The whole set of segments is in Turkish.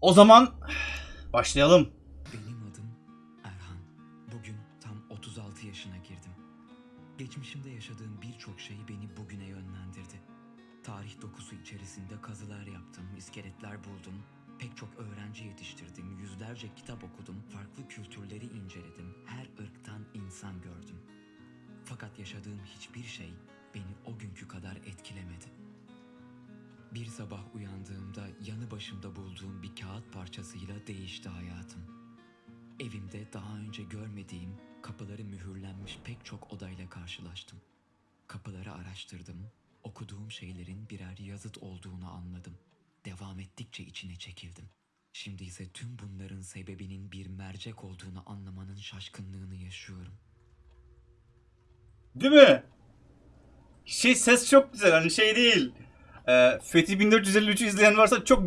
O zaman başlayalım. Benim adım Erhan. Bugün tam 36 yaşına girdim. Geçmişimde yaşadığım birçok şey beni bugüne yönlendirdi. Tarih dokusu içerisinde kazılar yaptım, iskeletler buldum. Pek çok öğrenci yetiştirdim, yüzlerce kitap okudum, farklı kültürleri inceledim. Her ırktan insan gördüm. Fakat yaşadığım hiçbir şey beni o günkü kadar etkilemedi. Bir sabah uyandığımda yanı başımda bulduğum bir kağıt parçasıyla değişti hayatım. Evimde daha önce görmediğim, kapıları mühürlenmiş pek çok odayla karşılaştım. Kapıları araştırdım, okuduğum şeylerin birer yazıt olduğunu anladım. Devam ettikçe içine çekildim. Şimdi ise tüm bunların sebebinin bir mercek olduğunu anlamanın şaşkınlığını yaşıyorum. Değil mi? Şey ses çok güzel hani şey değil. Ee, Fethi 1453'ü izleyen varsa çok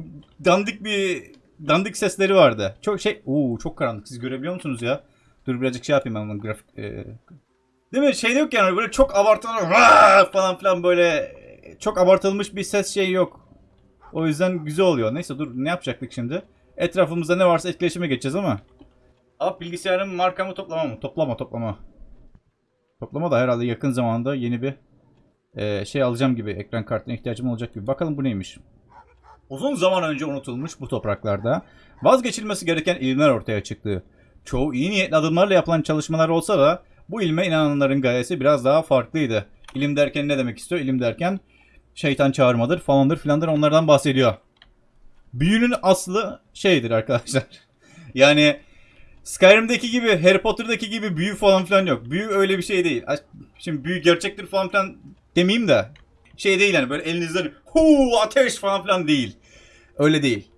dandik bir dandik sesleri vardı. Çok şey uuu çok karanlık siz görebiliyor musunuz ya? Dur birazcık şey yapayım ben bunun grafik. e, Değil mi? Şey yok yani böyle çok abartılı falan filan böyle e, çok abartılmış bir ses şey yok. O yüzden güzel oluyor. Neyse dur ne yapacaktık şimdi? Etrafımızda ne varsa etkileşime geçeceğiz ama. Abi bilgisayarın markamı toplama mı? Toplama toplama. Toplama da herhalde yakın zamanda yeni bir e, şey alacağım gibi. Ekran kartına ihtiyacım olacak gibi. Bakalım bu neymiş? Uzun zaman önce unutulmuş bu topraklarda vazgeçilmesi gereken ilimler ortaya çıktı. Çoğu iyi niyetli adımlarla yapılan çalışmalar olsa da bu ilme inananların gayesi biraz daha farklıydı. İlim derken ne demek istiyor? İlim derken şeytan çağırmadır falandır filandır onlardan bahsediyor. Büyünün aslı şeydir arkadaşlar. Yani Skyrim'deki gibi, Harry Potter'daki gibi büyü falan filan yok. Büyü öyle bir şey değil. Şimdi büyü gerçektir falan filan demeyeyim de şey değil yani böyle elinizden hu ateş falan filan değil. Öyle değil.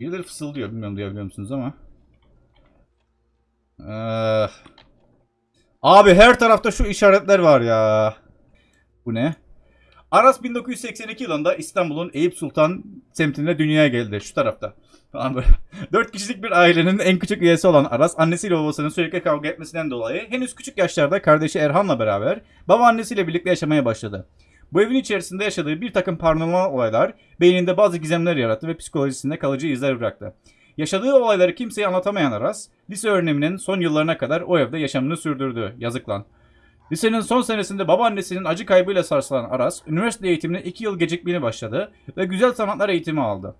Birileri fısıldıyor. Bilmiyorum duyabiliyor musunuz ama. Ee, abi her tarafta şu işaretler var ya. Bu ne? Aras 1982 yılında İstanbul'un Eyüp Sultan semtinde dünyaya geldi. Şu tarafta. 4 kişilik bir ailenin en küçük üyesi olan Aras annesiyle babasının sürekli kavga etmesinden dolayı henüz küçük yaşlarda kardeşi Erhan'la beraber babaannesiyle birlikte yaşamaya başladı. Bu evin içerisinde yaşadığı bir takım paranormal olaylar beyninde bazı gizemler yarattı ve psikolojisinde kalıcı izler bıraktı. Yaşadığı olayları kimseye anlatamayan Aras, lise öğreniminin son yıllarına kadar o evde yaşamını sürdürdü. Yazık lan. Lisenin son senesinde babaannesinin acı kaybıyla sarsılan Aras, üniversite eğitimine 2 yıl gecikmeli başladı ve güzel sanatlar eğitimi aldı.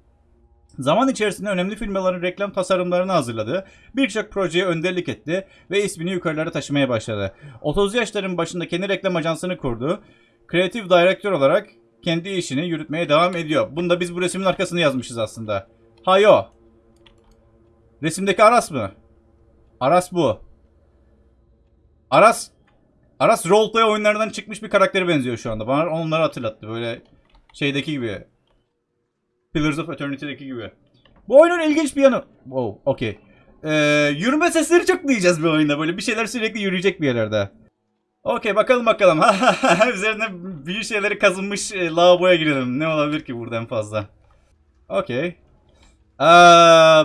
Zaman içerisinde önemli firmaların reklam tasarımlarını hazırladı, birçok projeye önderlik etti ve ismini yukarılara taşımaya başladı. 30 yaşların başında kendi reklam ajansını kurdu, kreatif direktör olarak kendi işini yürütmeye devam ediyor. Bunu da biz bu resmin arkasını yazmışız aslında. Hayo. Resimdeki Aras mı? Aras bu. Aras Aras roleplay oyunlarından çıkmış bir karaktere benziyor şu anda. Bana onları hatırlattı. Böyle şeydeki gibi. Pillars of Eternity'deki gibi. Bu oyunun ilginç bir yanı. Wow, okey. Ee, yürüme sesleri çok duyacağız bir oyunda. Böyle bir şeyler sürekli yürüyecek bir yerlerde. Okey bakalım bakalım. Üzerine büyük şeyleri kazınmış e, lavaboya girelim. Ne olabilir ki buradan fazla? Okey. Ee,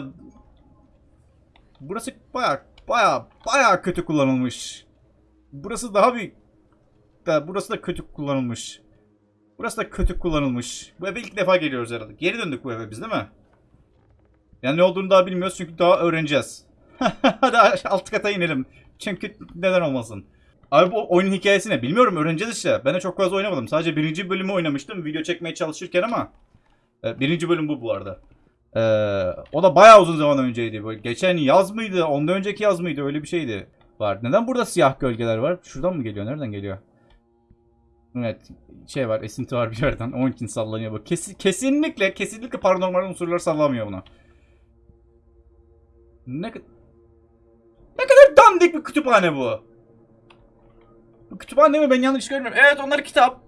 burası baya baya baya kötü kullanılmış. Burası daha bir... Da, burası da kötü kullanılmış. Burası da kötü kullanılmış. Bu eve ilk defa geliyoruz herhalde. Geri döndük bu eve biz değil mi? Yani ne olduğunu daha bilmiyoruz çünkü daha öğreneceğiz. Hadi alt kata inelim. Çünkü neden olmasın. Abi bu oyunun hikayesi ne? Bilmiyorum öğreneceğiz işte. Ben de çok fazla oynamadım. Sadece birinci bölümü oynamıştım video çekmeye çalışırken ama. E, birinci bölüm bu bu arada. E, o da bayağı uzun zaman önceydi. Böyle geçen yaz mıydı? Ondan önceki yaz mıydı? Öyle bir şeydi. Var. Neden burada siyah gölgeler var? Şuradan mı geliyor? Nereden geliyor? Evet. Şey var. Esinti var bir yerden. Onun için sallanıyor bu. Kes, kesinlikle kesinlikle paranormal unsurlar sallamıyor buna. Ne, ne kadar dandik bir kütüphane bu. Bu kütüphane mi? Ben yanlış görmüyorum. Evet onlar kitap.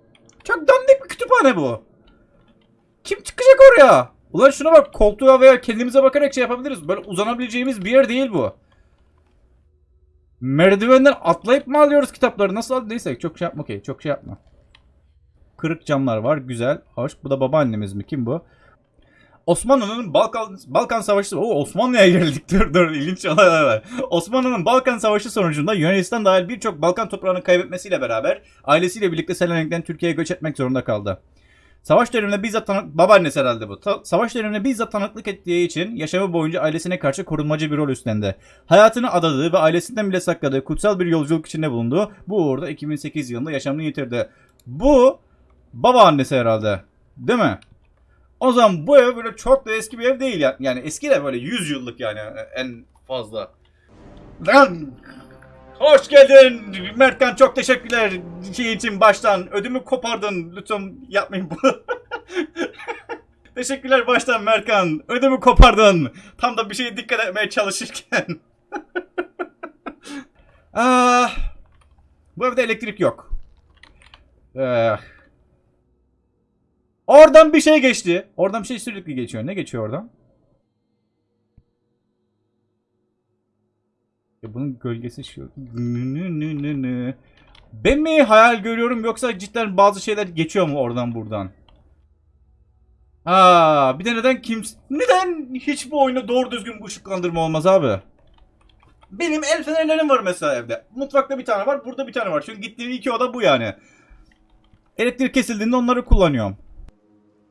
Çok dandik bir kütüphane bu. Kim çıkacak oraya? Ulan şuna bak koltuğa veya kendimize bakarak şey yapabiliriz. Böyle uzanabileceğimiz bir yer değil bu. Merdivenden atlayıp mı alıyoruz kitapları? Nasıl al? Neyse çok şey yapma okey. Çok şey yapma. Kırık camlar var. Güzel. Hoş. Bu da babaannemiz mi? Kim bu? Osmanlı'nın Balkan Balkan Savaşı... Oo Osmanlı'ya geldik. Dur dur ilginç olaylar var. Osmanlı'nın Balkan Savaşı sonucunda Yunanistan dahil birçok Balkan toprağını kaybetmesiyle beraber ailesiyle birlikte Selanik'ten Türkiye'ye göç etmek zorunda kaldı. Savaş döneminde bizzat tanık... Babaannesi herhalde bu. Ta- savaş döneminde bizzat tanıklık ettiği için yaşamı boyunca ailesine karşı korunmacı bir rol üstlendi. Hayatını adadığı ve ailesinden bile sakladığı kutsal bir yolculuk içinde bulundu. Bu uğurda 2008 yılında yaşamını yitirdi. Bu babaannesi herhalde. Değil mi? O zaman bu ev böyle çok da eski bir ev değil ya. Yani eski de böyle 100 yıllık yani en fazla. Lan hoş geldin Mertkan çok teşekkürler şey için baştan ödümü kopardın lütfen yapmayın bunu. teşekkürler baştan Mertkan ödümü kopardın tam da bir şeye dikkat etmeye çalışırken. ah, bu evde elektrik yok. Eh. Oradan bir şey geçti. Oradan bir şey sürekli geçiyor. Ne geçiyor oradan? Ya bunun gölgesi şu. Ben mi hayal görüyorum yoksa cidden bazı şeyler geçiyor mu oradan buradan? Aa, bir de neden kimse... Neden hiç bu oyunda doğru düzgün bir ışıklandırma olmaz abi? Benim el fenerlerim var mesela evde. Mutfakta bir tane var, burada bir tane var. Çünkü gittiğim iki oda bu yani. Elektrik kesildiğinde onları kullanıyorum.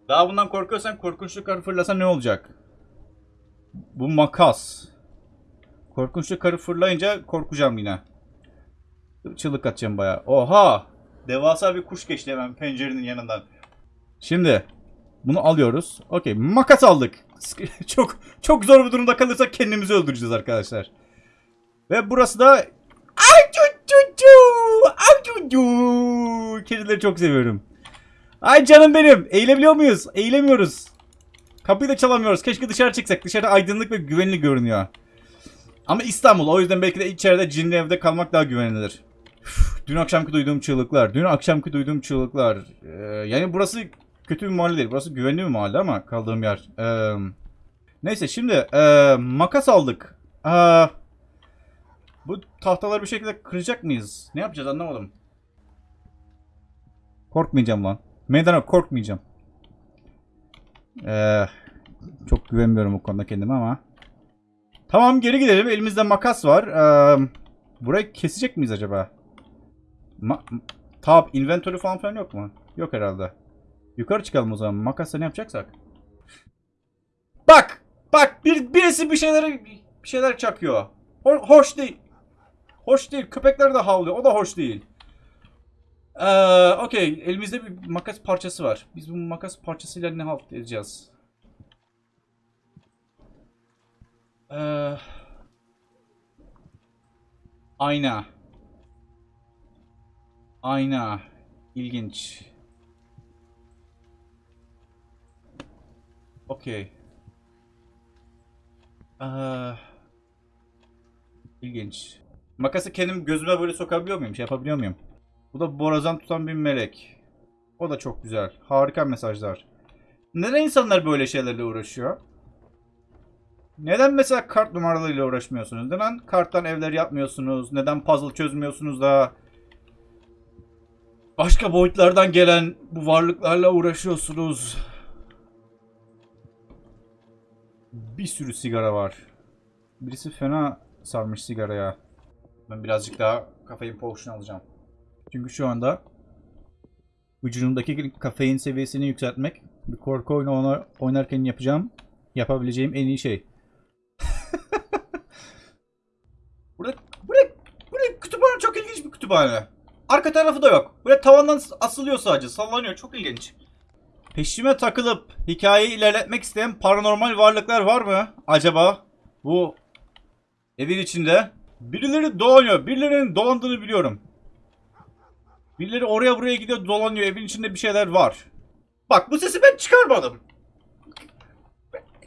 Daha bundan korkuyorsan korkunçlu karı fırlasa ne olacak? Bu makas. Korkunçlu karı fırlayınca korkacağım yine. Çığlık atacağım bayağı. Oha! Devasa bir kuş geçti hemen pencerenin yanından. Şimdi bunu alıyoruz. Okey makas aldık. çok çok zor bir durumda kalırsak kendimizi öldüreceğiz arkadaşlar. Ve burası da Ay cu cu cu! Ay cu cu! Kedileri çok seviyorum. Ay canım benim. Eğilebiliyor muyuz? Eğilemiyoruz. Kapıyı da çalamıyoruz. Keşke dışarı çıksak. Dışarı aydınlık ve güvenli görünüyor. Ama İstanbul. O yüzden belki de içeride cinli evde kalmak daha güvenilir. Üf, Dün akşamki duyduğum çığlıklar. Dün akşamki duyduğum çığlıklar. Ee, yani burası kötü bir mahalle değil. Burası güvenli bir mahalle ama kaldığım yer. Ee, neyse şimdi ee, makas aldık. Aa, bu tahtaları bir şekilde kıracak mıyız? Ne yapacağız anlamadım. Korkmayacağım lan. Meydana korkmayacağım. Ee, çok güvenmiyorum bu konuda kendime ama. Tamam geri gidelim. Elimizde makas var. Ee, burayı kesecek miyiz acaba? Ma Tab, inventory falan filan yok mu? Yok herhalde. Yukarı çıkalım o zaman. Makasla ne yapacaksak. Bak! Bak! Bir, birisi bir şeyleri bir şeyler çakıyor. Ho- hoş değil. Hoş değil. Köpekler de havlıyor. O da hoş değil. Ee, Okey. Elimizde bir makas parçası var. Biz bu makas parçasıyla ne halt edeceğiz? Ee, ayna. Ayna. İlginç. Okey. Ee, ilginç. Makası kendim gözüme böyle sokabiliyor muyum? Şey yapabiliyor muyum? Bu da borazan tutan bir melek. O da çok güzel. Harika mesajlar. Neden insanlar böyle şeylerle uğraşıyor? Neden mesela kart numaralarıyla uğraşmıyorsunuz? Neden karttan evler yapmıyorsunuz? Neden puzzle çözmüyorsunuz da başka boyutlardan gelen bu varlıklarla uğraşıyorsunuz? Bir sürü sigara var. Birisi fena sarmış sigaraya. Ben birazcık daha kafein potion alacağım. Çünkü şu anda vücudumdaki kafein seviyesini yükseltmek bir korku oyunu oynar- oynarken yapacağım yapabileceğim en iyi şey. burada, burada, burada kütüphane çok ilginç bir kütüphane. Arka tarafı da yok. Böyle tavandan asılıyor sadece. Sallanıyor. Çok ilginç. Peşime takılıp hikayeyi ilerletmek isteyen paranormal varlıklar var mı? Acaba bu evin içinde? Birileri dolanıyor. Birilerinin dolandığını biliyorum. Birileri oraya buraya gidiyor dolanıyor. Evin içinde bir şeyler var. Bak bu sesi ben çıkarmadım.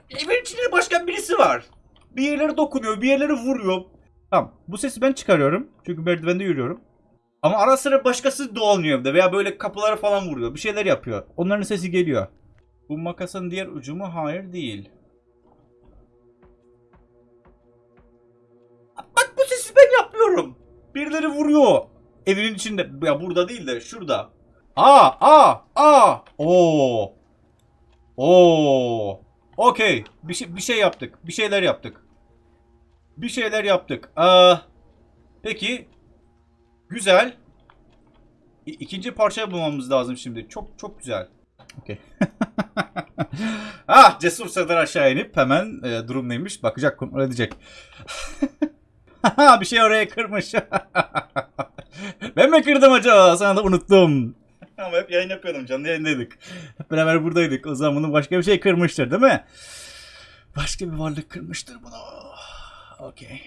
Evin içinde başka birisi var. Bir yerlere dokunuyor, bir yerlere vuruyor. Tamam. Bu sesi ben çıkarıyorum. Çünkü merdivende yürüyorum. Ama ara sıra başkası dolanıyor evde veya böyle kapılara falan vuruyor. Bir şeyler yapıyor. Onların sesi geliyor. Bu makasın diğer ucu mu? Hayır değil. Bak bu sesi ben yapmıyorum. Birileri vuruyor. Evinin içinde. Ya burada değil de şurada. Aa, aa, aa. Oo. Oo. Okey. Bir şey, bir şey yaptık. Bir şeyler yaptık. Bir şeyler yaptık. Aa, peki. Güzel. İ- ikinci parçayı bulmamız lazım şimdi. Çok çok güzel. Okey. ah Cesur Serdar aşağı inip hemen e, durum neymiş bakacak kontrol edecek. bir şey oraya kırmış. ben mi kırdım acaba? Sana da unuttum. Ama hep yayın yapıyordum. Canlı yayındaydık. Hep beraber buradaydık. O zaman bunu başka bir şey kırmıştır değil mi? Başka bir varlık kırmıştır bunu. Okey.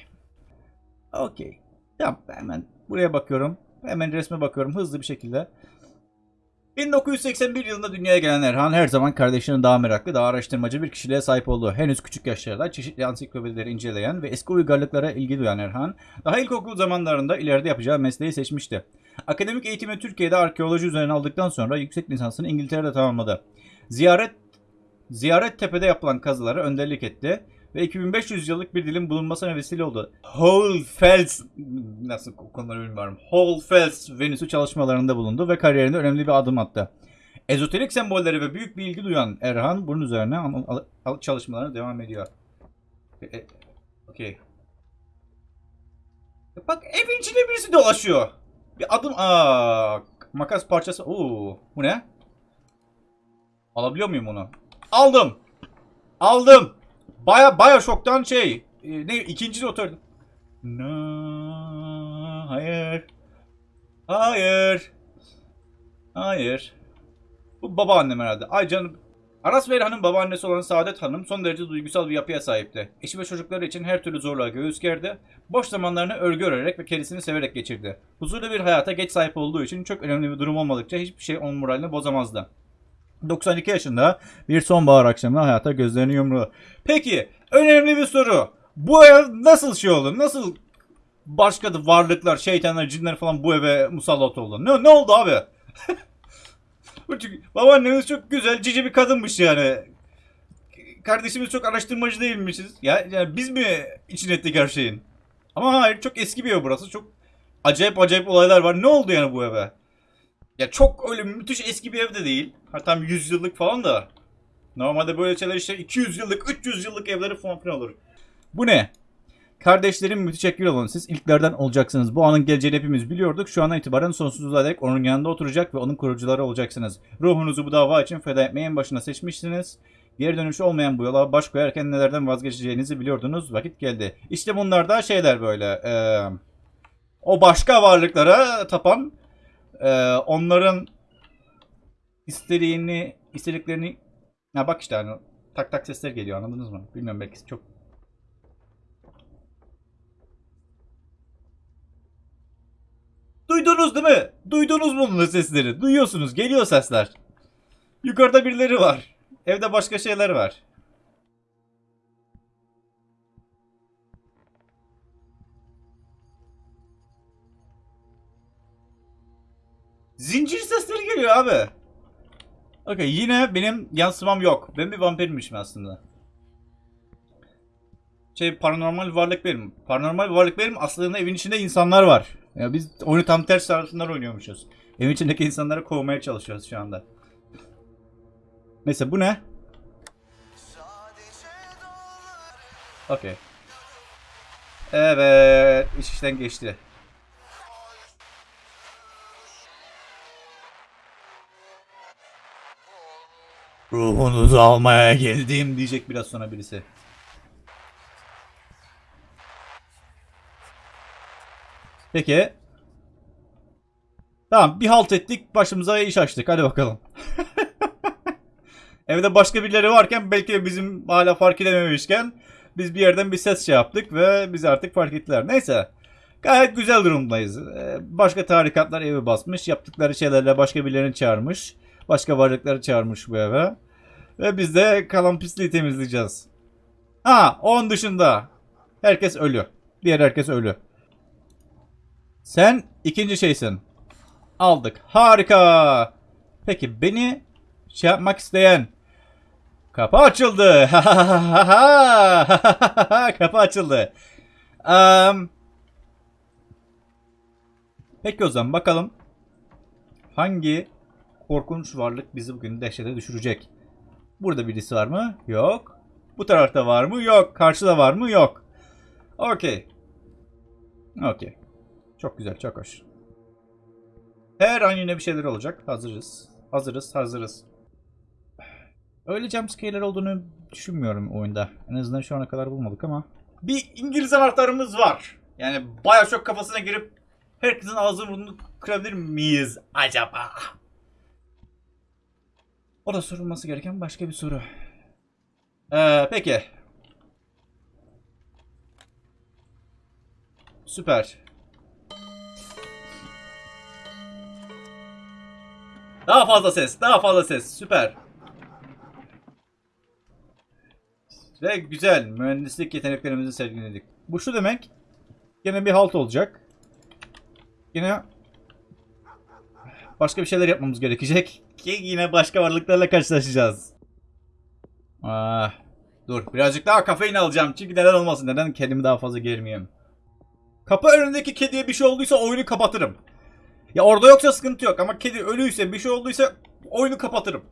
Okey. Tamam hemen buraya bakıyorum. Hemen resme bakıyorum hızlı bir şekilde. 1981 yılında dünyaya gelen Erhan her zaman kardeşinin daha meraklı, daha araştırmacı bir kişiliğe sahip oldu. Henüz küçük yaşlarda çeşitli ansiklopedileri inceleyen ve eski uygarlıklara ilgi duyan Erhan, daha ilkokul zamanlarında ileride yapacağı mesleği seçmişti. Akademik eğitimi Türkiye'de arkeoloji üzerine aldıktan sonra yüksek lisansını İngiltere'de tamamladı. Ziyaret Ziyaret Tepe'de yapılan kazılara önderlik etti ve 2500 yıllık bir dilin bulunmasına vesile oldu. Holfels nasıl okunları bilmiyorum. Holfels Venüs'ü çalışmalarında bulundu ve kariyerinde önemli bir adım attı. Ezoterik sembolleri ve büyük bir ilgi duyan Erhan bunun üzerine al- al- al- çalışmalarına devam ediyor. E, e, Okey. Bak evin içinde birisi dolaşıyor. Bir adım aa makas parçası. Oo, bu ne? Alabiliyor muyum onu? Aldım. Aldım. Baya baya şoktan şey. e, ne ikinci notör. No, hayır. Hayır. Hayır. Bu babaannem herhalde. Ay canım. Aras Veyran'ın babaannesi olan Saadet Hanım son derece duygusal bir yapıya sahipti. Eşi ve çocukları için her türlü zorluğa göğüs gerdi. Boş zamanlarını örgü örerek ve kendisini severek geçirdi. Huzurlu bir hayata geç sahip olduğu için çok önemli bir durum olmadıkça hiçbir şey onun moralini bozamazdı. 92 yaşında bir sonbahar akşamı hayata gözlerini yumru. Peki önemli bir soru. Bu ev nasıl şey oldu? Nasıl başka da varlıklar, şeytanlar, cinler falan bu eve musallat oldu? Ne, ne oldu abi? Çünkü babaannemiz çok güzel, cici bir kadınmış yani. Kardeşimiz çok araştırmacı değilmişiz. Ya, yani biz mi için ettik her şeyin? Ama hayır çok eski bir ev burası. Çok acayip acayip olaylar var. Ne oldu yani bu eve? Ya çok öyle müthiş eski bir ev de değil. Hatta 100 yıllık falan da. Normalde böyle şeyler işte 200 yıllık, 300 yıllık evleri falan filan olur. Bu ne? Kardeşlerim müteşekkir olun. Siz ilklerden olacaksınız. Bu anın geleceğini hepimiz biliyorduk. Şu andan itibaren sonsuzluğa dek onun yanında oturacak ve onun kurucuları olacaksınız. Ruhunuzu bu dava için feda etmeyi en başına seçmişsiniz. Geri dönüşü olmayan bu yola baş koyarken nelerden vazgeçeceğinizi biliyordunuz. Vakit geldi. İşte bunlar da şeyler böyle. eee, o başka varlıklara tapan eee, onların istediğini, istediklerini ya bak işte hani tak tak sesler geliyor anladınız mı? Bilmiyorum belki çok Duydunuz değil mi? Duydunuz bunun sesleri? Duyuyorsunuz. Geliyor sesler. Yukarıda birileri var. Evde başka şeyler var. Zincir sesleri geliyor abi. Okey yine benim yansımam yok. Ben bir vampirmişim aslında. Şey paranormal varlık benim. Paranormal varlık benim. Aslında evin içinde insanlar var. Ya biz oyunu tam ters tarafından oynuyormuşuz. Evin içindeki insanları kovmaya çalışıyoruz şu anda. Neyse bu ne? Okey. Evet. iş işten geçti. Ruhunuzu almaya geldim diyecek biraz sonra birisi. Peki. Tamam bir halt ettik başımıza iş açtık hadi bakalım. Evde başka birileri varken belki de bizim hala fark edememişken biz bir yerden bir ses şey yaptık ve bizi artık fark ettiler. Neyse. Gayet güzel durumdayız. Ee, Başka tarikatlar evi basmış. Yaptıkları şeylerle başka birilerini çağırmış. Başka varlıkları çağırmış bu eve. Ve biz de kalan pisliği temizleyeceğiz. Ha, onun dışında herkes ölü. Diğer herkes ölü. Sen ikinci şeysin. Aldık. Harika. Peki beni şey yapmak isteyen kapı açıldı. kapı açıldı. Am, peki o zaman bakalım hangi korkunç varlık bizi bugün dehşete düşürecek. Burada birisi var mı? Yok. Bu tarafta var mı? Yok. Karşıda var mı? Yok. Okey. Okey. Çok güzel, çok hoş. Her an yine bir şeyler olacak. Hazırız. Hazırız, hazırız. Öyle jumpscare'ler olduğunu düşünmüyorum oyunda. En azından şu ana kadar bulmadık ama. Bir İngiliz anahtarımız var. Yani bayağı çok kafasına girip herkesin ağzını burnunu kırabilir miyiz acaba? O da sorulması gereken başka bir soru. Ee, peki. Süper. Daha fazla ses, daha fazla ses. Süper. Ve güzel. Mühendislik yeteneklerimizi sergiledik. Bu şu demek. Yine bir halt olacak. Yine başka bir şeyler yapmamız gerekecek. Ki yine başka varlıklarla karşılaşacağız. Ah, dur birazcık daha kafein alacağım. Çünkü neden olmasın? Neden kendimi daha fazla germeyeyim? Kapı önündeki kediye bir şey olduysa oyunu kapatırım. Ya orada yoksa sıkıntı yok ama kedi ölüyse bir şey olduysa oyunu kapatırım.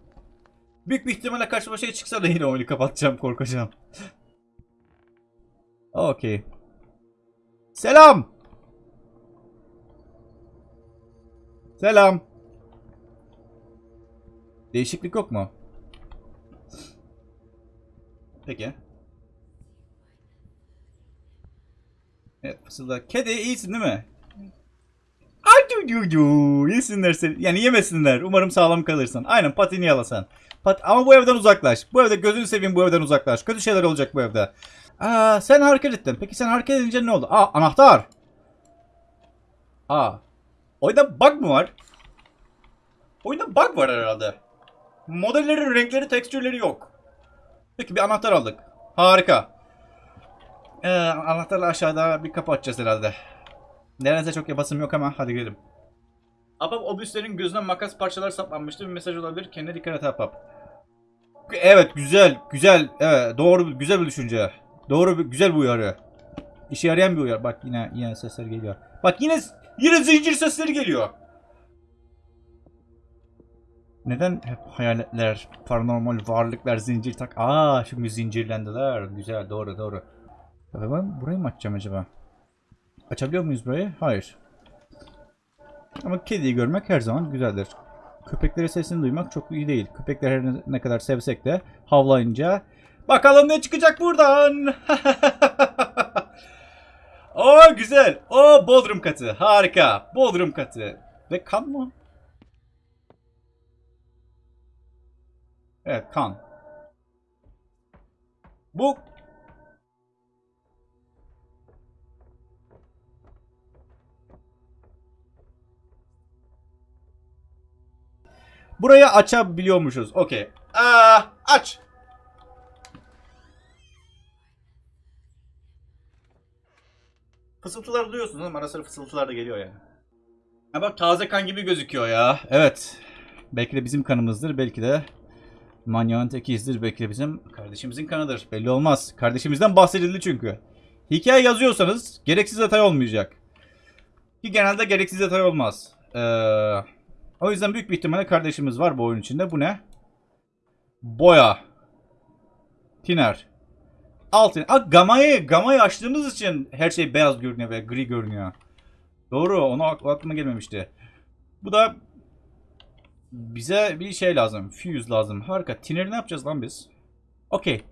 Büyük bir ihtimalle karşıma şey çıksa da yine oyunu kapatacağım korkacağım. Okey. Selam. Selam. Değişiklik yok mu? Peki. Evet fısıldak. Kedi iyisin değil mi? Yesinler seni. Yani yemesinler. Umarım sağlam kalırsın. Aynen patini yalasan. Pat Ama bu evden uzaklaş. Bu evde gözünü seveyim bu evden uzaklaş. Kötü şeyler olacak bu evde. Aa, sen hareket ettin. Peki sen hareket edince ne oldu? Aa anahtar. Aa. Oyunda bug mı var? Oyunda bug var herhalde. Modellerin renkleri, tekstürleri yok. Peki bir anahtar aldık. Harika. Ee, anahtarla aşağıda bir kapı açacağız herhalde. Neredeyse çok yapasım yok ama hadi gidelim. Apap obüslerin gözüne makas parçalar saplanmıştı. Bir mesaj olabilir. Kendine dikkat et Apap. Evet güzel güzel evet doğru güzel bir düşünce. Doğru güzel bir uyarı. İşe yarayan bir uyarı. Bak yine yine sesler geliyor. Bak yine yine zincir sesleri geliyor. Neden hep hayaletler, paranormal varlıklar zincir tak? Aa şimdi zincirlendiler. Güzel doğru doğru. Ya ben burayı mı açacağım acaba? Açabiliyor muyuz burayı? Hayır. Ama kediyi görmek her zaman güzeldir. Köpeklerin sesini duymak çok iyi değil. Köpekler her ne kadar sevsek de havlayınca bakalım ne çıkacak buradan. o güzel. O Bodrum katı. Harika. Bodrum katı. Ve kan mı? Evet kan. Bu Burayı açabiliyormuşuz. Okey. Aa, aç. Fısıltılar duyuyorsunuz ama ara sıra fısıltılar da geliyor yani. Ha bak taze kan gibi gözüküyor ya. Evet. Belki de bizim kanımızdır. Belki de manyağın tekiyizdir. Belki de bizim kardeşimizin kanıdır. Belli olmaz. Kardeşimizden bahsedildi çünkü. Hikaye yazıyorsanız gereksiz detay olmayacak. Ki genelde gereksiz detay olmaz. Eee... O yüzden büyük bir ihtimalle kardeşimiz var bu oyun içinde. Bu ne? Boya. Tiner. Altın. Aa, gamayı, gamayı açtığımız için her şey beyaz görünüyor ve gri görünüyor. Doğru. Onu ak- aklıma gelmemişti. Bu da bize bir şey lazım. Fuse lazım. Harika. Tiner'i ne yapacağız lan biz? Okey.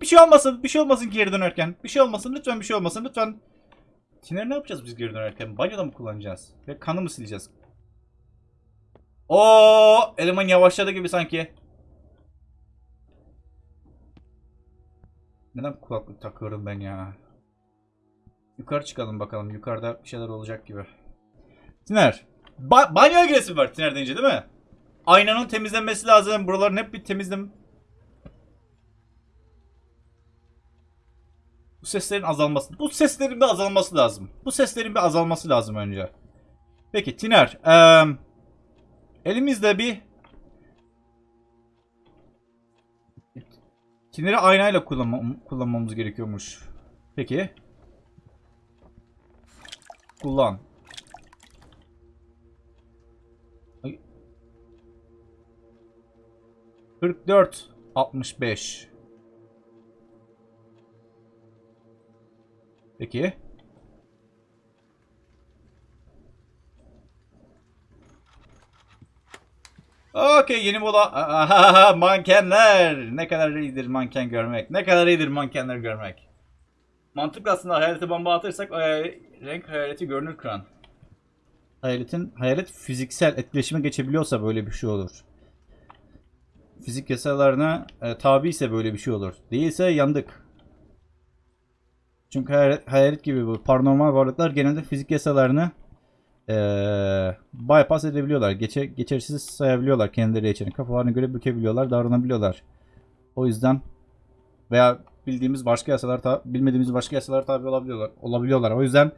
Bir şey olmasın. Bir şey olmasın geri dönerken. Bir şey olmasın. Lütfen bir şey olmasın. Lütfen. Tiner'i ne yapacağız biz geri dönerken? Banyoda mı kullanacağız? Ve kanı mı sileceğiz? O eleman yavaşladı gibi sanki. Neden kulaklık takıyorum ben ya? Yukarı çıkalım bakalım. Yukarıda bir şeyler olacak gibi. Tiner. Ba banyoya giresim var Tiner deyince değil mi? Aynanın temizlenmesi lazım. Buraların hep bir temizlem... Bu seslerin azalması. Bu seslerin bir azalması lazım. Bu seslerin bir azalması lazım önce. Peki Tiner. Eee... Elimizde bir Tineri aynayla kullanma, kullanmamız gerekiyormuş. Peki. Kullan. 44 65 Peki. Okey yeni mola. Ahaha, mankenler. Ne kadar iyidir manken görmek. Ne kadar iyidir mankenler görmek. Mantıklı aslında hayalete bomba atırsak e, renk hayaleti görünür kıran. Hayaletin, hayalet fiziksel etkileşime geçebiliyorsa böyle bir şey olur. Fizik yasalarına e, tabi ise böyle bir şey olur. Değilse yandık. Çünkü hayalet, hayalet gibi bu paranormal varlıklar genelde fizik yasalarını eee bypass edebiliyorlar. Geçe, geçersiz sayabiliyorlar kendileri için. Kafalarına göre bükebiliyorlar, davranabiliyorlar. O yüzden veya bildiğimiz başka yasalar, bilmediğimiz başka yasalar tabi olabiliyorlar. Olabiliyorlar. O yüzden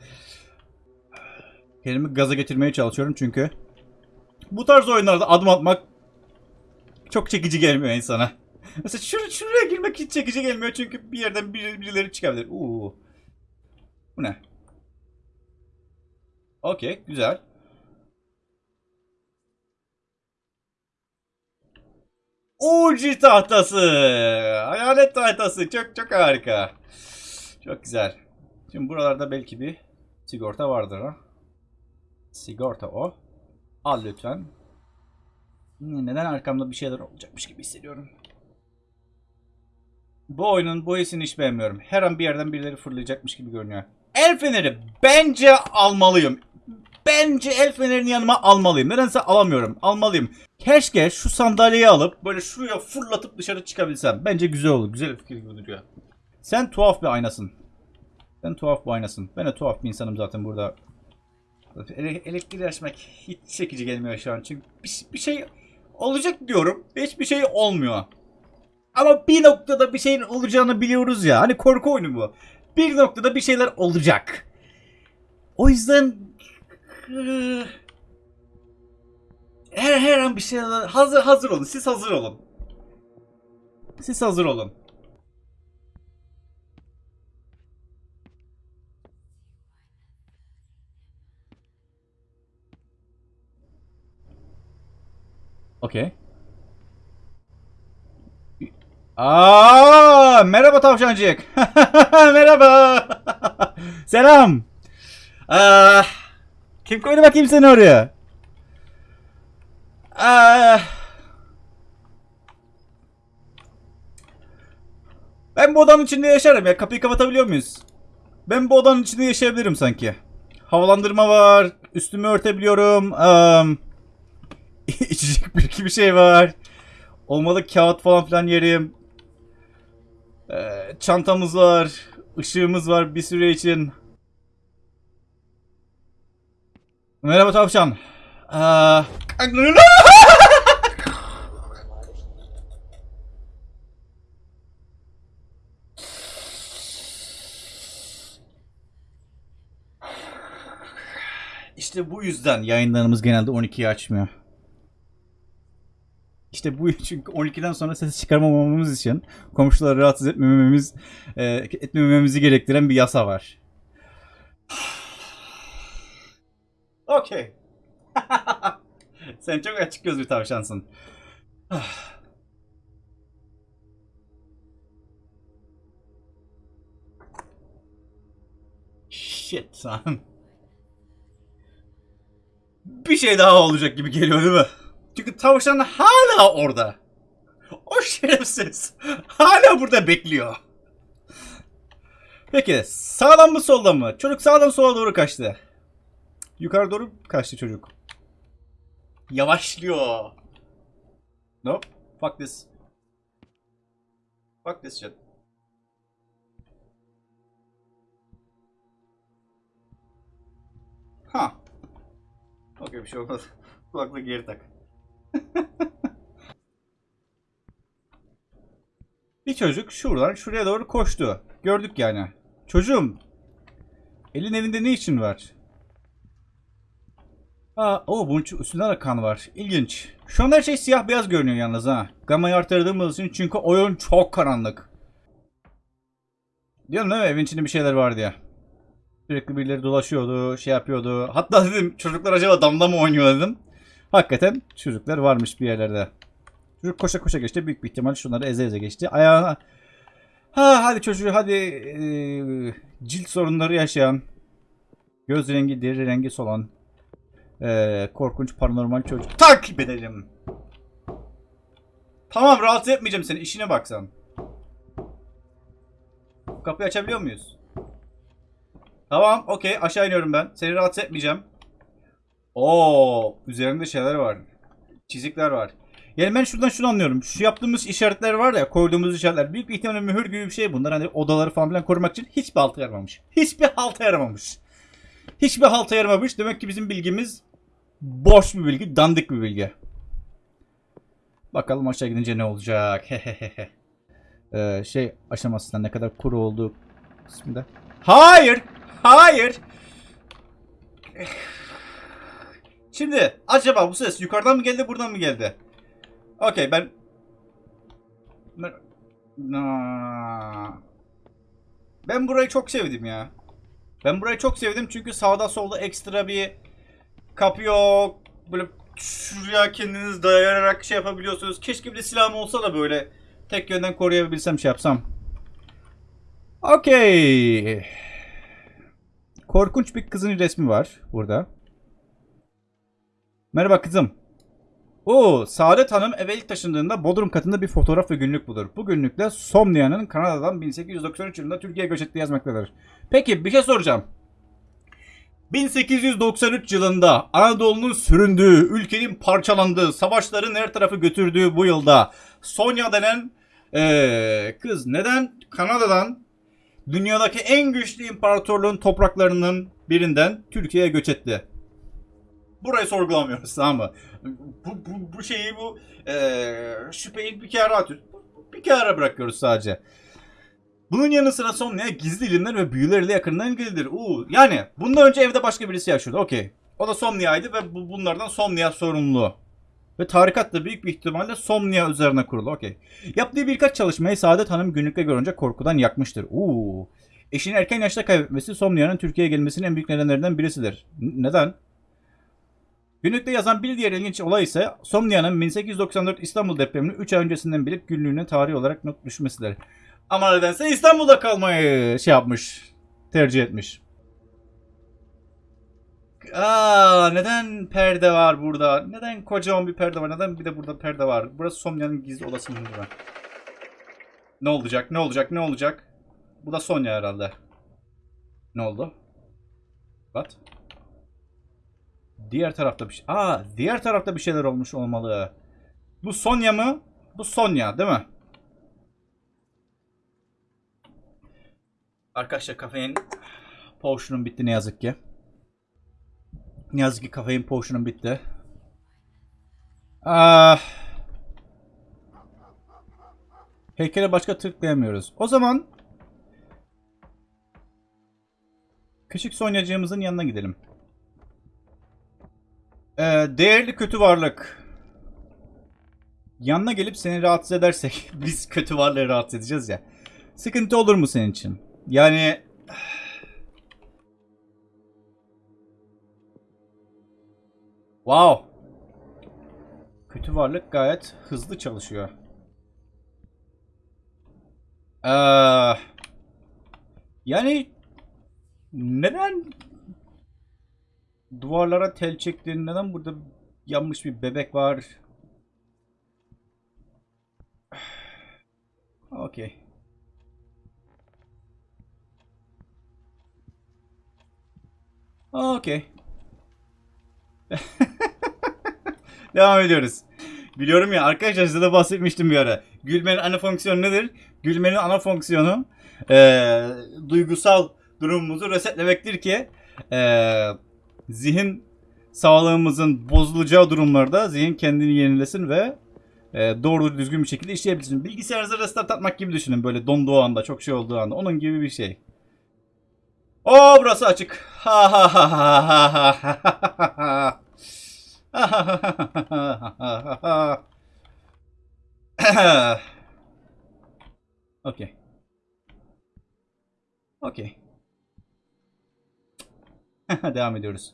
kendimi gaza getirmeye çalışıyorum çünkü bu tarz oyunlarda adım atmak çok çekici gelmiyor insana. Mesela şur şuraya girmek hiç çekici gelmiyor çünkü bir yerden bir, birileri çıkabilir. Uuu. Bu ne? Okey, güzel. Uci tahtası. Hayalet tahtası. Çok çok harika. Çok güzel. Şimdi buralarda belki bir sigorta vardır ha. Sigorta o. Al lütfen. Neden arkamda bir şeyler olacakmış gibi hissediyorum. Bu oyunun hissini hiç beğenmiyorum. Her an bir yerden birileri fırlayacakmış gibi görünüyor. El feneri bence almalıyım. Bence el fenerini yanıma almalıyım. Nedense alamıyorum. Almalıyım. Keşke şu sandalyeyi alıp böyle şuraya fırlatıp dışarı çıkabilsem. Bence güzel olur. Güzel bir fikir gibi duruyor. Sen tuhaf bir aynasın. Sen tuhaf bir aynasın. Ben de tuhaf bir insanım zaten burada. Ele elektriği açmak hiç çekici gelmiyor şu an. Çünkü bir, bir şey olacak diyorum. Hiçbir şey olmuyor. Ama bir noktada bir şeyin olacağını biliyoruz ya. Hani korku oyunu bu. Bir noktada bir şeyler olacak. O yüzden her her an bir şeyler hazır hazır olun. Siz hazır olun. Siz hazır olun. Okey. Aa, merhaba tavşancık. merhaba. Selam. Aa, kim koydu bakayım seni oraya? Aa, ben bu odanın içinde yaşarım ya. Kapıyı kapatabiliyor muyuz? Ben bu odanın içinde yaşayabilirim sanki. Havalandırma var. Üstümü örtebiliyorum. Um, içecek bir iki bir şey var. Olmalı kağıt falan filan yerim. Ee, çantamız var. ışığımız var bir süre için. Merhaba tavşan. Aa, İşte bu yüzden yayınlarımız genelde 12'yi açmıyor. İşte bu çünkü 12'den sonra ses çıkarmamamız için komşuları rahatsız etmememiz e, etmememizi gerektiren bir yasa var. Okey. Sen çok açık göz bir tavşansın. Shit son. Bir şey daha olacak gibi geliyor değil mi? Çünkü tavşan hala orada. O şerefsiz hala burada bekliyor. Peki sağdan mı soldan mı? Çocuk sağdan sola doğru kaçtı. Yukarı doğru kaçtı çocuk. Yavaşlıyor. Nope. Fuck this. Fuck this shit. Ha. Okey bir şey olmaz. Kulaklığı geri tak. bir çocuk şuradan şuraya doğru koştu. Gördük yani. Çocuğum. Elin evinde ne için var? Aa, o bunun üstünde de kan var. İlginç. Şu an her şey siyah beyaz görünüyor yalnız ha. Gamayı arttırdığımız için çünkü oyun çok karanlık. Diyorum değil mi evin içinde bir şeyler var diye. Sürekli birileri dolaşıyordu, şey yapıyordu. Hatta dedim çocuklar acaba damla mı oynuyor dedim. Hakikaten çocuklar varmış bir yerlerde. Çocuk koşa koşa geçti. Büyük bir ihtimal şunları eze eze geçti. Ayağına... Ha hadi çocuğu hadi eee, cilt sorunları yaşayan, göz rengi, deri rengi solan, eee, korkunç paranormal çocuk takip edelim. Tamam rahatsız etmeyeceğim seni. İşine bak sen. Kapıyı açabiliyor muyuz? Tamam okey aşağı iniyorum ben. Seni rahatsız etmeyeceğim. Oo üzerinde şeyler var. Çizikler var. Yani ben şuradan şunu anlıyorum. Şu yaptığımız işaretler var ya koyduğumuz işaretler. Büyük bir ihtimalle mühür gibi bir şey bunlar. Hani odaları falan filan korumak için hiçbir halta yaramamış. Hiçbir halta yaramamış. Hiçbir halta yaramamış. Demek ki bizim bilgimiz boş bir bilgi, dandik bir bilgi. Bakalım aşağı gidince ne olacak. Ee, şey aşamasında ne kadar kuru olduğu kısmında. Hayır! Hayır! Şimdi acaba bu ses yukarıdan mı geldi buradan mı geldi? Okey ben... ben... Ben burayı çok sevdim ya. Ben burayı çok sevdim çünkü sağda solda ekstra bir kapı yok. Böyle şuraya kendiniz dayanarak şey yapabiliyorsunuz. Keşke bir de silahım olsa da böyle tek yönden koruyabilsem şey yapsam. Okey. Korkunç bir kızın resmi var burada. Merhaba kızım. Oo, Saadet Hanım eve ilk taşındığında Bodrum katında bir fotoğraf ve günlük bulur. Bu günlükte Somnia'nın Kanada'dan 1893 yılında Türkiye'ye göç ettiği yazmaktadır. Peki bir şey soracağım. 1893 yılında Anadolu'nun süründüğü, ülkenin parçalandığı, savaşların her tarafı götürdüğü bu yılda Sonya denen eee, kız neden Kanada'dan dünyadaki en güçlü imparatorluğun topraklarının birinden Türkiye'ye göç etti? Burayı sorgulamıyoruz tamam mı? Bu, bu, bu şeyi bu eee şüpheyi bir kere atıyoruz. Bir kere bırakıyoruz sadece. Bunun yanı sıra Somnia gizli ilimler ve büyüleriyle yakından ilgilidir. Uuu yani bundan önce evde başka birisi yaşıyordu. Okey. O da Somnia'ydı ve bu, bunlardan Somnia sorumlu. Ve tarikat da büyük bir ihtimalle Somnia üzerine kurulu. Okey. Yaptığı birkaç çalışmayı Saadet Hanım günlükte görünce korkudan yakmıştır. Uuu. Eşini erken yaşta kaybetmesi Somnia'nın Türkiye'ye gelmesinin en büyük nedenlerinden birisidir. N- neden? Günlükte yazan bir diğer ilginç olay ise Somnia'nın 1894 İstanbul depremini 3 ay öncesinden bilip günlüğüne tarih olarak not düşmesidir. Ama nedense İstanbul'da kalmayı şey yapmış. Tercih etmiş. Aa, neden perde var burada? Neden kocaman bir perde var? Neden bir de burada perde var? Burası Sonya'nın gizli odası mı burada? Ne olacak? Ne olacak? Ne olacak? Bu da Sonya herhalde. Ne oldu? What? Diğer tarafta bir şey. Aa, diğer tarafta bir şeyler olmuş olmalı. Bu Sonya mı? Bu Sonya, değil mi? Arkadaşlar kafein potion'um bitti ne yazık ki. Ne yazık ki kafein potion'um bitti. Ah. Heykele başka tıklayamıyoruz. O zaman küçük Sonyacığımızın yanına gidelim. Ee, değerli kötü varlık. Yanına gelip seni rahatsız edersek biz kötü varlığı rahatsız edeceğiz ya. Sıkıntı olur mu senin için? Yani Wow. Kötü varlık gayet hızlı çalışıyor. Ee, yani neden duvarlara tel çektiğin neden burada yanmış bir bebek var? Okey. Okey. Devam ediyoruz. Biliyorum ya arkadaşlar size de bahsetmiştim bir ara. Gülmenin ana fonksiyonu nedir? Gülmenin ana fonksiyonu eee, duygusal durumumuzu resetlemektir ki eee, zihin sağlığımızın bozulacağı durumlarda zihin kendini yenilesin ve eee, doğru düzgün bir şekilde işleyebilsin. Bilgisayarınızı restart atmak gibi düşünün böyle donduğu anda çok şey olduğu anda onun gibi bir şey. Oo burası açık. Ha ha ha ha ha ha ha ha. Okey. Okey. Devam ediyoruz.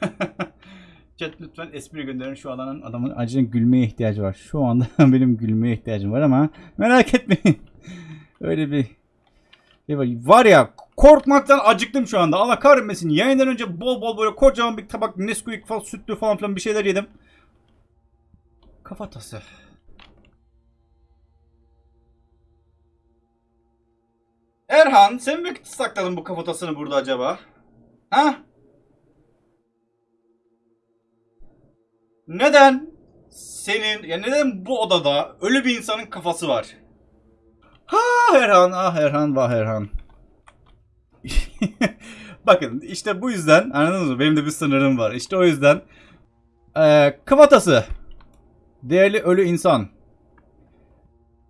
Chat lütfen espri gönderin. Şu alanın adamın acilen gülmeye ihtiyacı var. Şu anda benim gülmeye ihtiyacım var ama merak etmeyin. Öyle bir Var ya korkmaktan acıktım şu anda. Allah kahretmesin. Yayından önce bol bol böyle kocaman bir tabak Nesquik falan sütlü falan filan bir şeyler yedim. Kafa Kafatası. Erhan sen mi sakladın bu kafatasını burada acaba? Ha? Neden senin ya neden bu odada ölü bir insanın kafası var? Ha Erhan ah Erhan vah Erhan. Bakın işte bu yüzden anladınız mı? Benim de bir sınırım var. İşte o yüzden eee kafatası. Değerli ölü insan.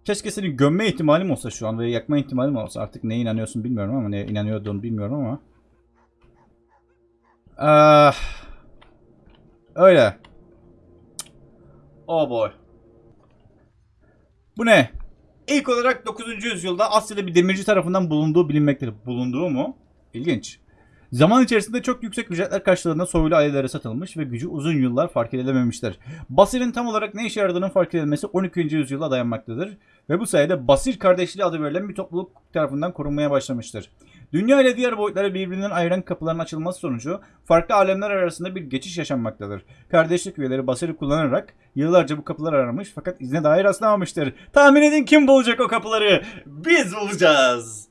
Keşke seni gömme ihtimalim olsa şu an ve yakma ihtimalim olsa. Artık neye inanıyorsun bilmiyorum ama neye inanıyordun bilmiyorum ama. Ah, öyle. Oh boy. Bu ne? İlk olarak 9. yüzyılda Asya'da bir demirci tarafından bulunduğu bilinmektedir. Bulunduğu mu? İlginç. Zaman içerisinde çok yüksek ücretler karşılığında soylu ailelere satılmış ve gücü uzun yıllar fark edilememiştir. Basir'in tam olarak ne işe yaradığının fark edilmesi 12. yüzyıla dayanmaktadır ve bu sayede Basir kardeşliği adı verilen bir topluluk tarafından korunmaya başlamıştır. Dünya ile diğer boyutları birbirinden ayıran kapıların açılması sonucu farklı alemler arasında bir geçiş yaşanmaktadır. Kardeşlik üyeleri Basir'i kullanarak yıllarca bu kapıları aramış fakat izne dair rastlamamıştır. Tahmin edin kim bulacak o kapıları? Biz bulacağız.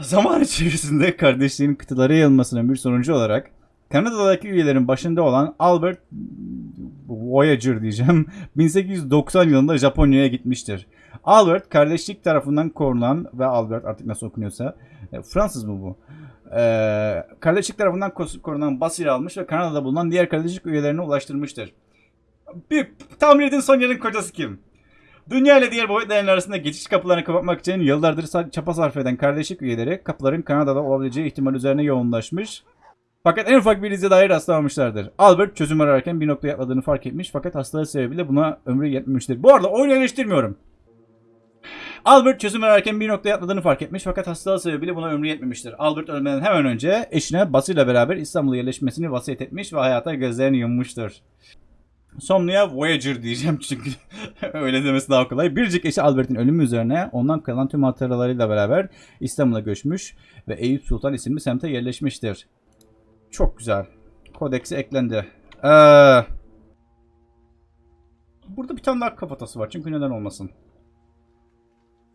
Zaman içerisinde kardeşliğin kıtalara yayılmasının bir sonucu olarak Kanada'daki üyelerin başında olan Albert Voyager diyeceğim 1890 yılında Japonya'ya gitmiştir. Albert kardeşlik tarafından korunan ve Albert artık nasıl okunuyorsa e, Fransız mı bu? Ee, kardeşlik tarafından korunan Basir'i almış ve Kanada'da bulunan diğer kardeşlik üyelerine ulaştırmıştır. Bir tahmin edin Sonya'nın kocası kim? Dünya ile diğer boyutların arasında geçiş kapılarını kapatmak için yıllardır çaba sarf eden kardeşlik üyeleri kapıların Kanada'da olabileceği ihtimal üzerine yoğunlaşmış. Fakat en ufak bir ize dair rastlamamışlardır. Albert çözüm ararken bir noktaya atladığını fark etmiş fakat hastalığı sebebiyle buna ömrü yetmemiştir. Bu arada oyunu eleştirmiyorum. Albert çözüm ararken bir noktaya atladığını fark etmiş fakat hastalığı sebebiyle buna ömrü yetmemiştir. Albert ölmeden hemen önce eşine Basir ile beraber İstanbul'a yerleşmesini vasiyet etmiş ve hayata gözlerini yummuştur. Somnia Voyager diyeceğim çünkü öyle demesi daha kolay. Biricik eşi Albert'in ölümü üzerine ondan kalan tüm hatıralarıyla beraber İstanbul'a göçmüş ve Eyüp Sultan isimli semte yerleşmiştir. Çok güzel. Kodeksi eklendi. Ee, burada bir tane daha kafatası var çünkü neden olmasın.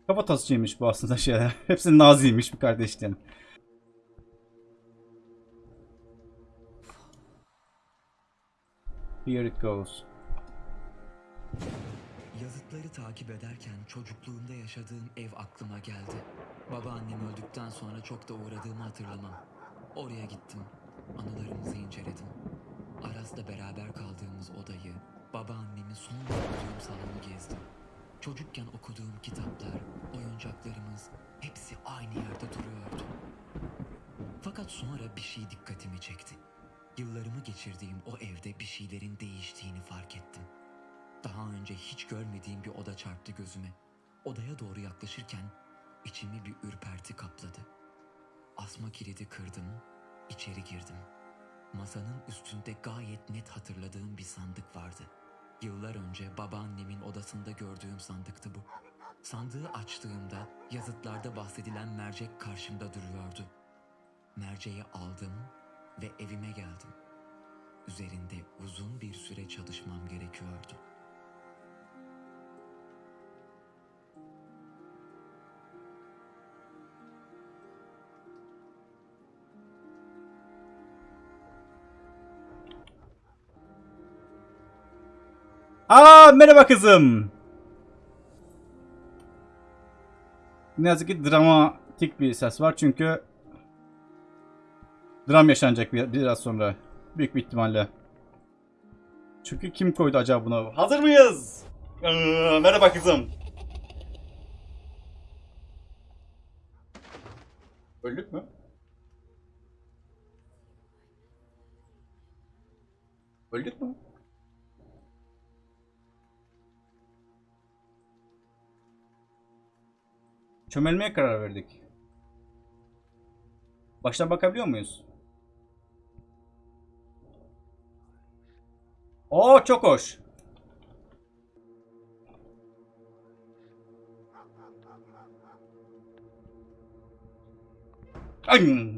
Kafatasçıymış bu aslında şeyler. Hepsi naziymiş bu kardeşlerin. Here it goes. Yazıtları takip ederken çocukluğumda yaşadığım ev aklıma geldi. Babaannem öldükten sonra çok da uğradığımı hatırlamam. Oraya gittim. Anılarımızı inceledim. Araz'la beraber kaldığımız odayı, babaannemin son okuduğum salonu gezdim. Çocukken okuduğum kitaplar, oyuncaklarımız hepsi aynı yerde duruyordu. Fakat sonra bir şey dikkatimi çekti. Yıllarımı geçirdiğim o evde bir şeylerin değiştiğini fark ettim. Daha önce hiç görmediğim bir oda çarptı gözüme. Odaya doğru yaklaşırken içimi bir ürperti kapladı. Asma kilidi kırdım, içeri girdim. Masanın üstünde gayet net hatırladığım bir sandık vardı. Yıllar önce babaannemin odasında gördüğüm sandıktı bu. Sandığı açtığımda yazıtlarda bahsedilen mercek karşımda duruyordu. Merceği aldım ve evime geldim. Üzerinde uzun bir süre çalışmam gerekiyordu. Merhaba kızım. Ne yazık ki dramatik bir ses var çünkü dram yaşanacak bir, biraz sonra. Büyük bir ihtimalle. Çünkü kim koydu acaba bunu? Hazır mıyız? Ee, merhaba kızım. Öldük mü? Öldük mü? Çömelmeye karar verdik. Baştan bakabiliyor muyuz? Oo çok hoş. Ay.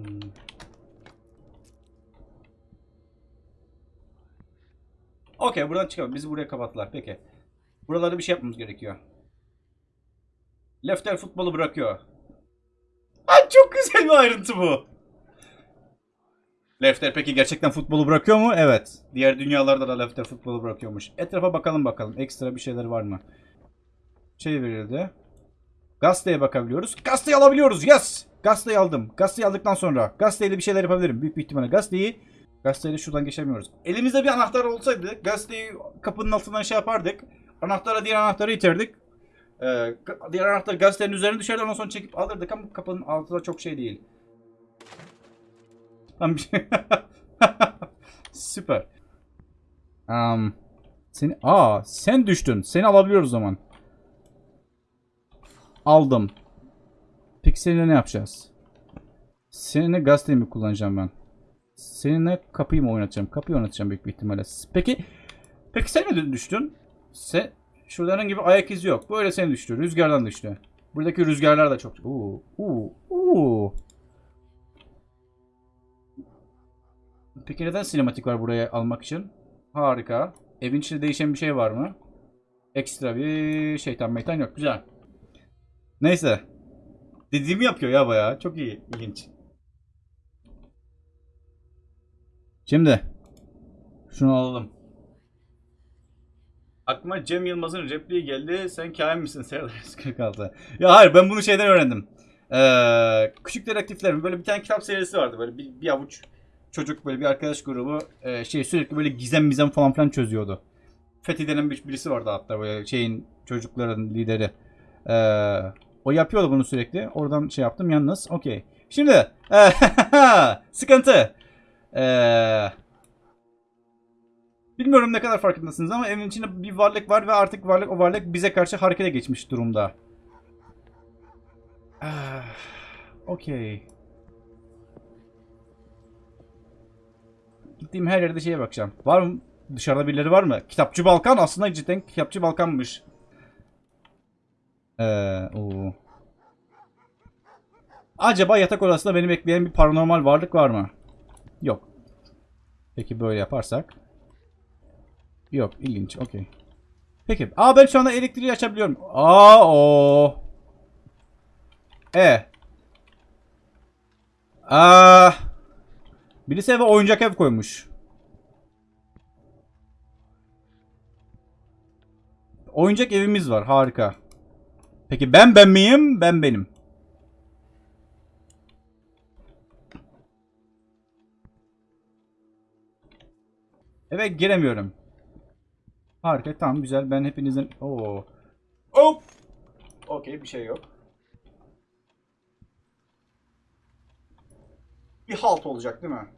Okey buradan çıkalım. Bizi buraya kapattılar. Peki. Buralarda bir şey yapmamız gerekiyor. Lefter futbolu bırakıyor. Ay çok güzel bir ayrıntı bu. Lefter peki gerçekten futbolu bırakıyor mu? Evet. Diğer dünyalarda da Lefter futbolu bırakıyormuş. Etrafa bakalım bakalım. Ekstra bir şeyler var mı? Şey verildi. Gazeteye bakabiliyoruz. Gazeteyi alabiliyoruz. Yes! Gazeteyi aldım. Gazeteyi aldıktan sonra gazeteyle bir şeyler yapabilirim. Büyük bir ihtimalle gazeteyi gazeteyle şuradan geçemiyoruz. Elimizde bir anahtar olsaydı gazeteyi kapının altından şey yapardık. Anahtara diğer anahtarı iterdik. Ee, diğer anahtar gazetenin üzerine düşerdi ondan sonra çekip alırdık ama kapının altı da çok şey değil. Şey. Süper. Um, seni aa sen düştün. Seni alabiliyoruz o zaman. Aldım. Peki seninle ne yapacağız? Seninle gazeteyi kullanacağım ben? Seninle kapıyı mı oynatacağım? Kapıyı oynatacağım büyük bir ihtimalle. Peki Peki sen mi düştün? Sen şurada herhangi bir ayak izi yok. Böyle sen düştü. Rüzgardan düştü. Buradaki rüzgarlar da çok. Oo, oo, oo. Peki neden sinematik var buraya almak için? Harika. Evin içinde değişen bir şey var mı? Ekstra bir şeytan meytan yok. Güzel. Neyse. Dediğimi yapıyor ya bayağı. Çok iyi. ilginç. Şimdi. Şunu alalım. Aklıma Cem Yılmaz'ın repliği geldi. Sen kain misin Serdar 146? Ya hayır ben bunu şeyden öğrendim. Ee, Küçük Dedektiflerin böyle bir tane kitap serisi vardı. Böyle bir, bir avuç çocuk böyle bir arkadaş grubu e, şey sürekli böyle gizem mizem falan filan çözüyordu. Fethi denen bir, birisi vardı hatta böyle şeyin çocukların lideri. Ee, o yapıyordu bunu sürekli. Oradan şey yaptım yalnız. Okey. Şimdi e, sıkıntı. Eee Bilmiyorum ne kadar farkındasınız ama evin içinde bir varlık var ve artık varlık o varlık bize karşı harekete geçmiş durumda. Ah, Okey. Gittiğim her yerde şeye bakacağım. Var mı? Dışarıda birileri var mı? Kitapçı Balkan aslında cidden Kitapçı Balkan'mış. Ee, oo. Acaba yatak odasında beni bekleyen bir paranormal varlık var mı? Yok. Peki böyle yaparsak. Yok ilginç okey. Peki. Aa ben şu anda elektriği açabiliyorum. Aa o. E. Aa. Birisi eve oyuncak ev koymuş. Oyuncak evimiz var. Harika. Peki ben ben miyim? Ben benim. Eve giremiyorum. Harika tamam güzel ben hepinizin Oo. Hop. Okey bir şey yok. Bir halt olacak değil mi?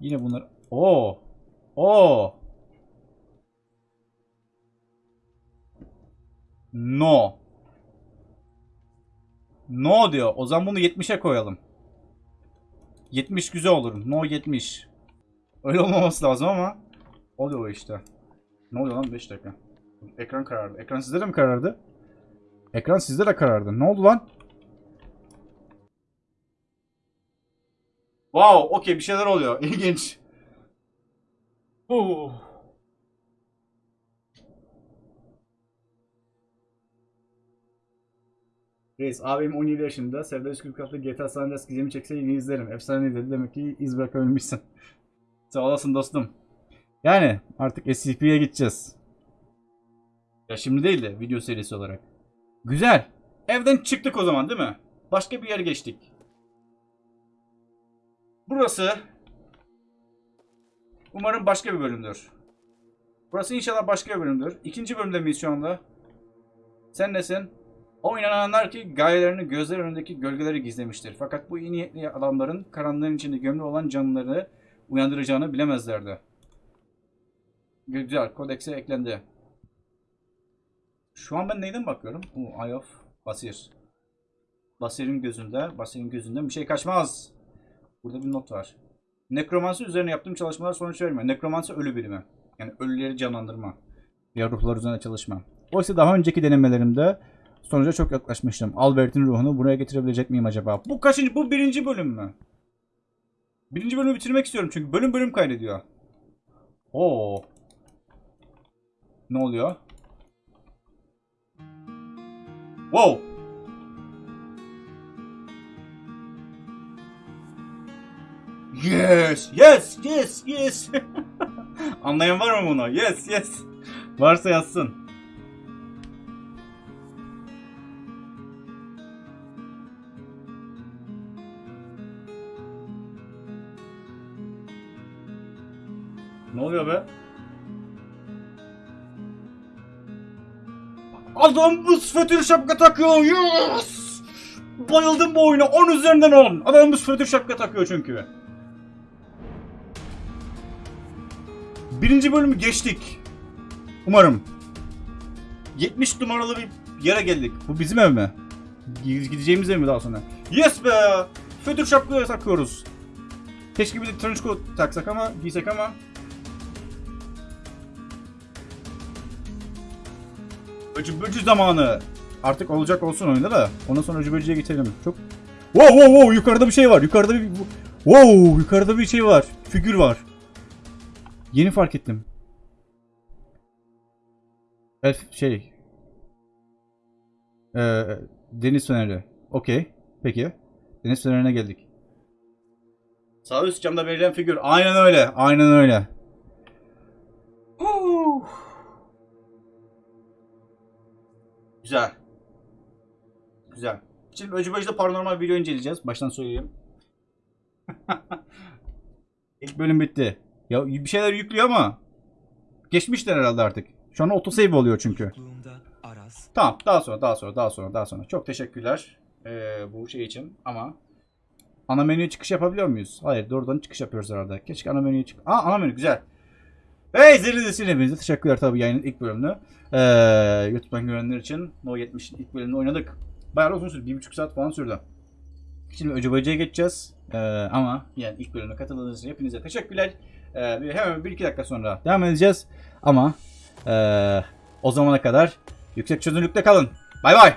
Yine bunlar. Oo. Oo. No. No diyor. O zaman bunu 70'e koyalım. 70 güzel olur. No 70. Öyle olmaması lazım ama oluyor işte. Ne oluyor lan 5 dakika. Ekran karardı. Ekran sizde de mi karardı? Ekran sizde de karardı. Ne oldu lan? Wow, okey bir şeyler oluyor. İlginç. Oh. Reis abim 17 yaşında. Serdar 146 GTA San Andreas gizemi çekse yine izlerim. Efsane dedi. Demek ki iz bırakabilmişsin. Sağ olasın dostum. Yani artık SCP'ye gideceğiz. Ya şimdi değil de video serisi olarak. Güzel. Evden çıktık o zaman değil mi? Başka bir yere geçtik. Burası umarım başka bir bölümdür. Burası inşallah başka bir bölümdür. İkinci bölümde miyiz şu anda? Sen nesin? O inananlar ki gayelerini gözler önündeki gölgeleri gizlemiştir. Fakat bu iyi niyetli adamların karanlığın içinde gömülü olan canlıları uyandıracağını bilemezlerdi. Güzel, kodekse eklendi. Şu an ben neyden bakıyorum? Oo, Eye of Basir. Basir'in gözünde, Basir'in gözünden bir şey kaçmaz. Burada bir not var. Nekromansi üzerine yaptığım çalışmalar sonuç vermiyor. Nekromansi ölü bilimi. Yani ölüleri canlandırma. Ya ruhlar üzerine çalışma. Oysa daha önceki denemelerimde sonuca çok yaklaşmıştım. Albert'in ruhunu buraya getirebilecek miyim acaba? Bu kaçıncı? Bu birinci bölüm mü? Birinci bölümü bitirmek istiyorum çünkü bölüm bölüm kaydediyor. Oo. Ne oluyor? Wow. Yes, yes, yes, yes. Anlayan var mı bunu? Yes, yes. Varsa yazsın. Oluyor be? Adam buz fötür şapka takıyor. Yes! Bayıldım bu oyuna. 10 üzerinden 10. Adam buz fötür şapka takıyor çünkü. Birinci bölümü geçtik. Umarım. 70 numaralı bir yere geldik. Bu bizim ev mi? Gideceğimiz ev mi daha sonra? Yes be! Fötür şapka takıyoruz. Keşke bir de trench coat taksak ama, giysek ama. Öcü böcü zamanı. Artık olacak olsun oyunda da. Ondan sonra öcü böcüye geçelim. Çok... Wow wow wow yukarıda bir şey var. Yukarıda bir... Wow yukarıda bir şey var. Figür var. Yeni fark ettim. Elf şey. Ee, deniz feneri. Okey. Peki. Deniz fenerine geldik. Sağ üst camda verilen figür. Aynen öyle. Aynen öyle. Güzel. Güzel. Şimdi Öcü Böcü'de paranormal video inceleyeceğiz. Baştan söyleyeyim. İlk bölüm bitti. Ya bir şeyler yüklüyor ama geçmişler herhalde artık. Şu an autosave oluyor çünkü. Tamam daha sonra daha sonra daha sonra daha sonra. Çok teşekkürler ee, bu şey için ama ana menüye çıkış yapabiliyor muyuz? Hayır doğrudan çıkış yapıyoruz herhalde. Keşke ana menüye çık. Aa ana menü güzel. Hey izlediğiniz için hepinize teşekkürler tabii yayının ilk bölümünü. Ee, YouTube'dan görenler için No 70'in ilk bölümünü oynadık. Bayağı uzun sürdü. Bir buçuk saat falan sürdü. Şimdi Öcü Böceğe geçeceğiz. Ee, ama yani ilk bölüme katıldığınız için hepinize teşekkürler. Ee, hemen bir iki dakika sonra devam edeceğiz. Ama ee, o zamana kadar yüksek çözünürlükte kalın. Bay bay.